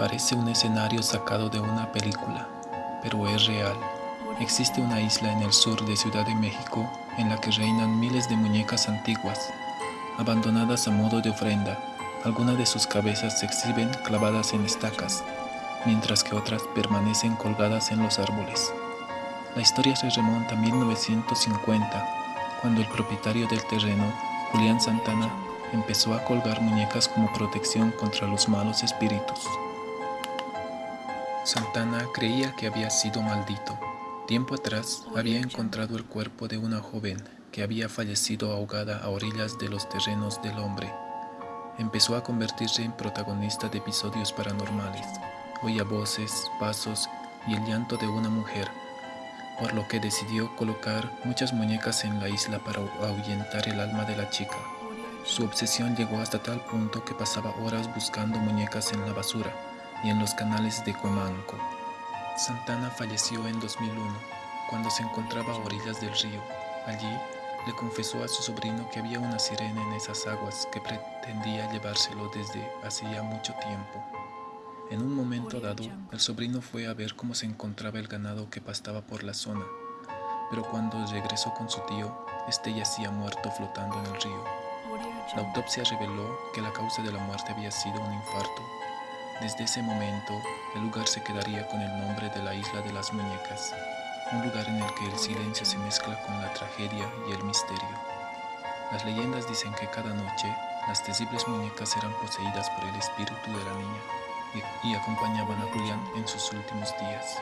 Parece un escenario sacado de una película, pero es real. Existe una isla en el sur de Ciudad de México en la que reinan miles de muñecas antiguas, abandonadas a modo de ofrenda. Algunas de sus cabezas se exhiben clavadas en estacas, mientras que otras permanecen colgadas en los árboles. La historia se remonta a 1950, cuando el propietario del terreno, Julián Santana, empezó a colgar muñecas como protección contra los malos espíritus. Santana creía que había sido maldito. Tiempo atrás había encontrado el cuerpo de una joven que había fallecido ahogada a orillas de los terrenos del hombre. Empezó a convertirse en protagonista de episodios paranormales. Oía voces, pasos y el llanto de una mujer, por lo que decidió colocar muchas muñecas en la isla para ahuyentar el alma de la chica. Su obsesión llegó hasta tal punto que pasaba horas buscando muñecas en la basura y en los canales de Cuemanco. Santana falleció en 2001, cuando se encontraba a orillas del río. Allí le confesó a su sobrino que había una sirena en esas aguas que pretendía llevárselo desde hacía mucho tiempo. En un momento dado, el sobrino fue a ver cómo se encontraba el ganado que pastaba por la zona, pero cuando regresó con su tío, este yacía muerto flotando en el río. La autopsia reveló que la causa de la muerte había sido un infarto desde ese momento, el lugar se quedaría con el nombre de la Isla de las Muñecas, un lugar en el que el silencio se mezcla con la tragedia y el misterio. Las leyendas dicen que cada noche las terribles muñecas eran poseídas por el espíritu de la niña y, y acompañaban a Julián en sus últimos días.